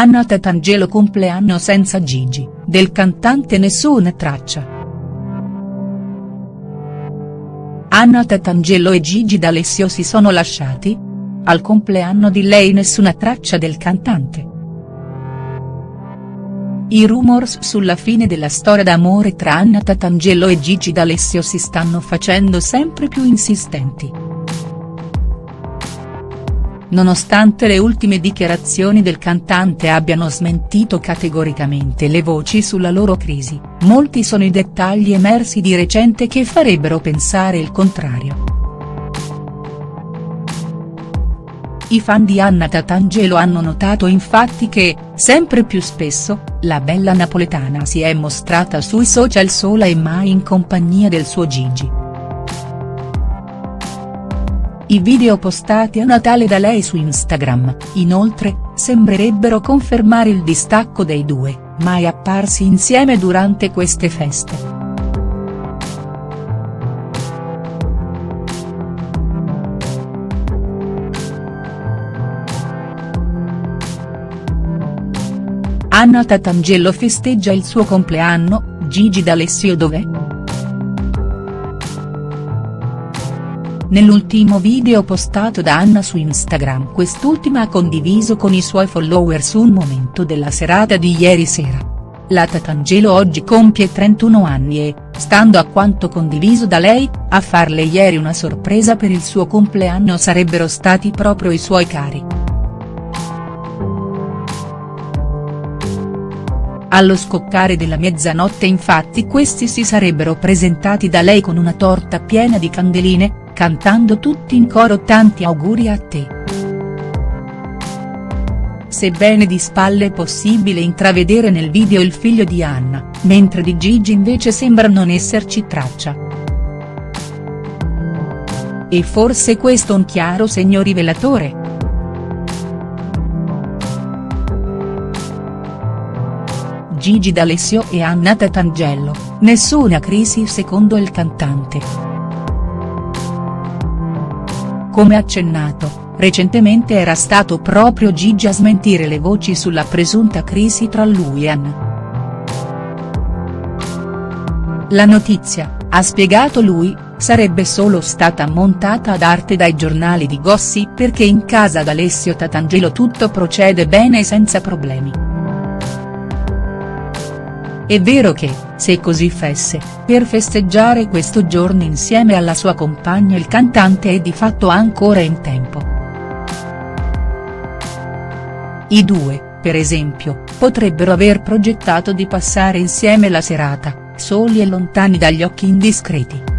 Anna Tatangelo compleanno senza Gigi, del cantante nessuna traccia. Anna Tatangelo e Gigi D'Alessio si sono lasciati? Al compleanno di lei nessuna traccia del cantante. I rumors sulla fine della storia d'amore tra Anna Tatangelo e Gigi D'Alessio si stanno facendo sempre più insistenti. Nonostante le ultime dichiarazioni del cantante abbiano smentito categoricamente le voci sulla loro crisi, molti sono i dettagli emersi di recente che farebbero pensare il contrario. I fan di Anna Tatangelo hanno notato infatti che, sempre più spesso, la bella napoletana si è mostrata sui social sola e mai in compagnia del suo Gigi. I video postati a Natale da lei su Instagram, inoltre, sembrerebbero confermare il distacco dei due, mai apparsi insieme durante queste feste. Anna Tatangelo festeggia il suo compleanno, Gigi D'Alessio dov'è?. Nell'ultimo video postato da Anna su Instagram quest'ultima ha condiviso con i suoi followers un momento della serata di ieri sera. La Tatangelo oggi compie 31 anni e, stando a quanto condiviso da lei, a farle ieri una sorpresa per il suo compleanno sarebbero stati proprio i suoi cari. Allo scoccare della mezzanotte infatti questi si sarebbero presentati da lei con una torta piena di candeline, cantando tutti in coro tanti auguri a te. Sebbene di spalle è possibile intravedere nel video il figlio di Anna, mentre di Gigi invece sembra non esserci traccia. E forse questo un chiaro segno rivelatore?. Gigi D'Alessio e Anna Tatangelo, nessuna crisi secondo il cantante. Come accennato, recentemente era stato proprio Gigi a smentire le voci sulla presunta crisi tra lui e Anna. La notizia, ha spiegato lui, sarebbe solo stata montata ad arte dai giornali di gossip perché in casa d'Alessio Tatangelo tutto procede bene e senza problemi. È vero che, se così fesse, per festeggiare questo giorno insieme alla sua compagna il cantante è di fatto ancora in tempo. I due, per esempio, potrebbero aver progettato di passare insieme la serata, soli e lontani dagli occhi indiscreti.